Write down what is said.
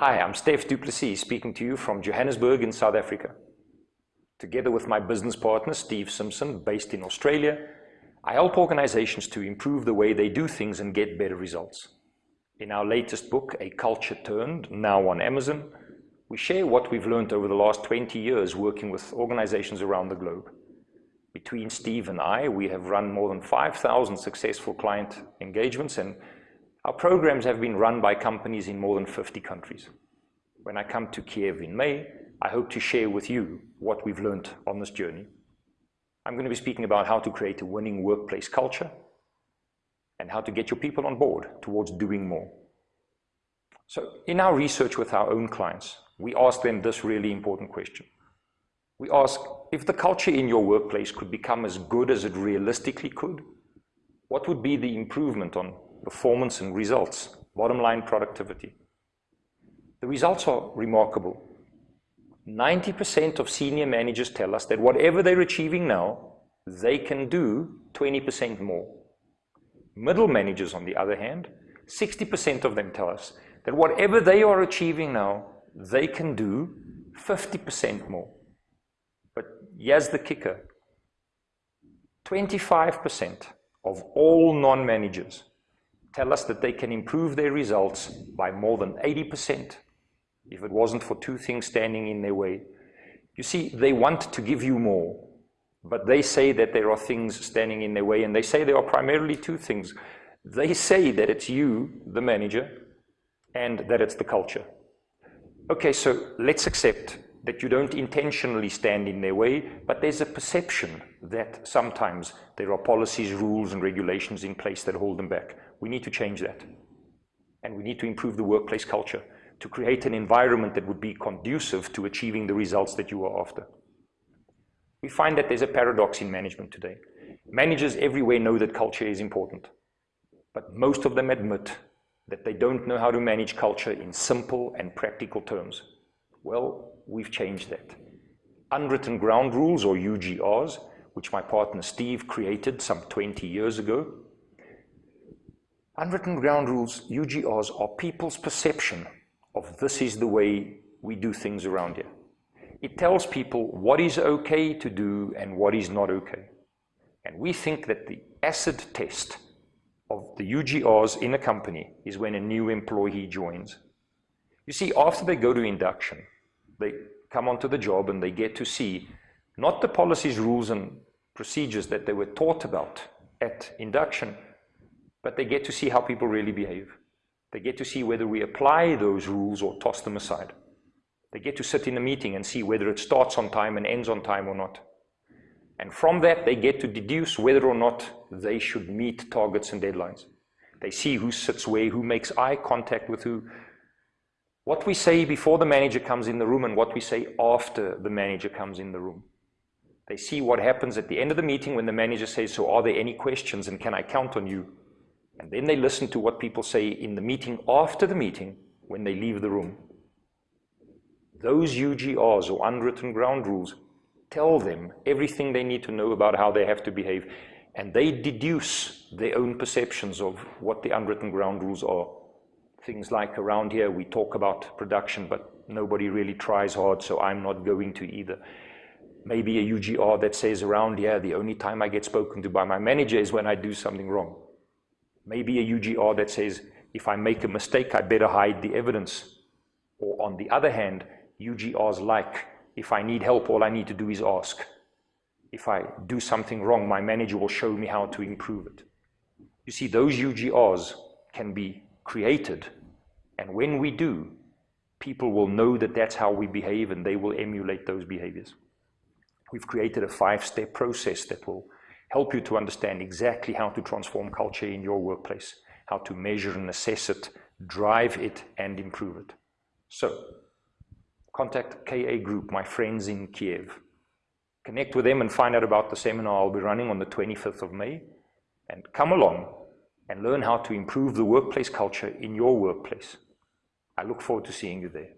Hi, I'm Steph du Plessis speaking to you from Johannesburg in South Africa. Together with my business partner, Steve Simpson, based in Australia, I help organizations to improve the way they do things and get better results. In our latest book, A Culture Turned, now on Amazon, we share what we've learned over the last 20 years working with organizations around the globe. Between Steve and I, we have run more than 5,000 successful client engagements and our programs have been run by companies in more than 50 countries. When I come to Kiev in May, I hope to share with you what we've learned on this journey. I'm going to be speaking about how to create a winning workplace culture and how to get your people on board towards doing more. So in our research with our own clients, we ask them this really important question. We ask, if the culture in your workplace could become as good as it realistically could, what would be the improvement on performance and results, bottom line productivity. The results are remarkable. 90% of senior managers tell us that whatever they're achieving now, they can do 20% more. Middle managers, on the other hand, 60% of them tell us that whatever they are achieving now, they can do 50% more. But here's the kicker. 25% of all non-managers tell us that they can improve their results by more than 80% if it wasn't for two things standing in their way. You see, they want to give you more, but they say that there are things standing in their way, and they say there are primarily two things. They say that it's you, the manager, and that it's the culture. Okay, so let's accept that you don't intentionally stand in their way, but there's a perception that sometimes there are policies, rules, and regulations in place that hold them back. We need to change that. And we need to improve the workplace culture to create an environment that would be conducive to achieving the results that you are after. We find that there's a paradox in management today. Managers everywhere know that culture is important, but most of them admit that they don't know how to manage culture in simple and practical terms. Well, we've changed that. Unwritten ground rules, or UGRs, which my partner Steve created some 20 years ago, Unwritten ground rules, UGRs, are people's perception of this is the way we do things around here. It tells people what is okay to do and what is not okay. And we think that the acid test of the UGRs in a company is when a new employee joins. You see, after they go to induction, they come onto the job and they get to see not the policies, rules, and procedures that they were taught about at induction, but they get to see how people really behave. They get to see whether we apply those rules or toss them aside. They get to sit in a meeting and see whether it starts on time and ends on time or not. And from that, they get to deduce whether or not they should meet targets and deadlines. They see who sits where, who makes eye contact with who. What we say before the manager comes in the room and what we say after the manager comes in the room. They see what happens at the end of the meeting when the manager says, so are there any questions and can I count on you? And then they listen to what people say in the meeting after the meeting when they leave the room. Those UGRs or unwritten ground rules tell them everything they need to know about how they have to behave. And they deduce their own perceptions of what the unwritten ground rules are. Things like around here, we talk about production, but nobody really tries hard, so I'm not going to either. Maybe a UGR that says around here, the only time I get spoken to by my manager is when I do something wrong maybe a UGR that says, if I make a mistake, I better hide the evidence. Or on the other hand, UGRs like, if I need help, all I need to do is ask. If I do something wrong, my manager will show me how to improve it. You see, those UGRs can be created, and when we do, people will know that that's how we behave and they will emulate those behaviors. We've created a five-step process that will help you to understand exactly how to transform culture in your workplace, how to measure and assess it, drive it, and improve it. So, contact KA Group, my friends in Kiev. Connect with them and find out about the seminar I'll be running on the 25th of May. And come along and learn how to improve the workplace culture in your workplace. I look forward to seeing you there.